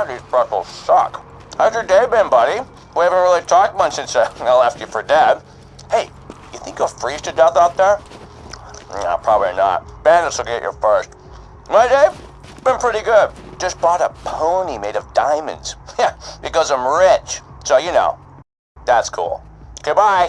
God, these pretzels suck. How's your day been, buddy? We haven't really talked much since I left you for dead. Hey, you think you'll freeze to death out there? No, probably not. Bandits will get you first. My day? Been pretty good. Just bought a pony made of diamonds. Yeah, because I'm rich. So, you know, that's cool. Goodbye.